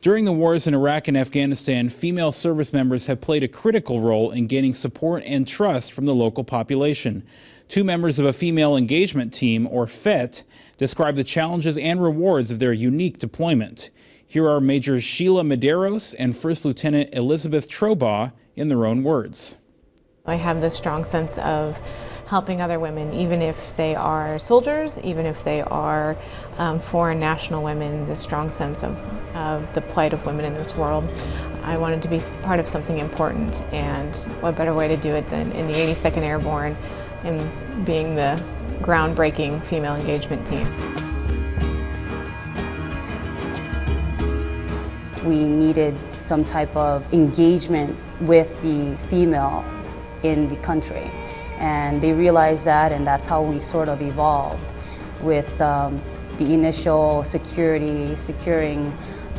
During the wars in Iraq and Afghanistan, female service members have played a critical role in gaining support and trust from the local population. Two members of a female engagement team, or FET, describe the challenges and rewards of their unique deployment. Here are Major Sheila Medeiros and First Lieutenant Elizabeth Trobaugh in their own words. I have this strong sense of helping other women, even if they are soldiers, even if they are um, foreign national women, the strong sense of, of the plight of women in this world. I wanted to be part of something important, and what better way to do it than in the 82nd Airborne and being the groundbreaking female engagement team. We needed some type of engagement with the females in the country. And they realized that and that's how we sort of evolved with um, the initial security, securing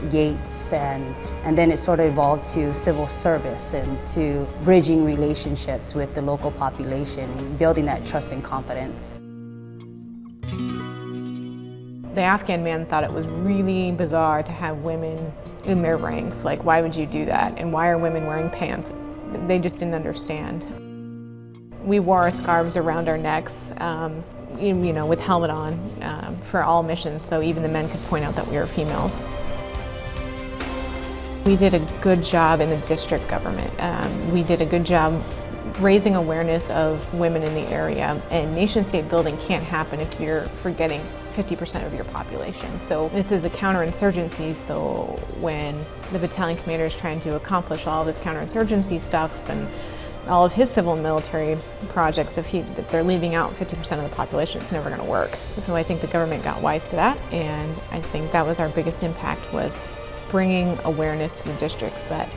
gates, and, and then it sort of evolved to civil service and to bridging relationships with the local population, building that trust and confidence. The Afghan man thought it was really bizarre to have women in their ranks. Like, why would you do that? And why are women wearing pants? They just didn't understand. We wore our scarves around our necks, um, you, know, with helmet on um, for all missions, so even the men could point out that we were females. We did a good job in the district government. Um, we did a good job raising awareness of women in the area, and nation-state building can't happen if you're forgetting 50% of your population. So this is a counterinsurgency, so when the battalion commander is trying to accomplish all this counterinsurgency stuff and all of his civil and military projects, if, he, if they're leaving out 50% of the population, it's never going to work. So I think the government got wise to that, and I think that was our biggest impact was bringing awareness to the districts that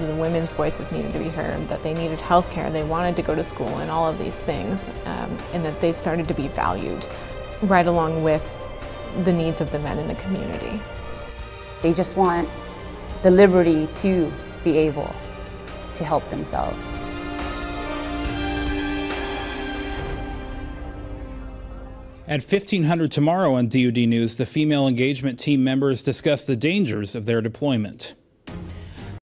the women's voices needed to be heard, that they needed health care, they wanted to go to school and all of these things, um, and that they started to be valued right along with the needs of the men in the community. They just want the liberty to be able to help themselves. At 1500 tomorrow on DoD News, the female engagement team members discuss the dangers of their deployment.